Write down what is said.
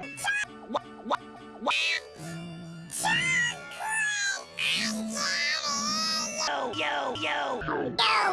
What? Yo, yo, yo.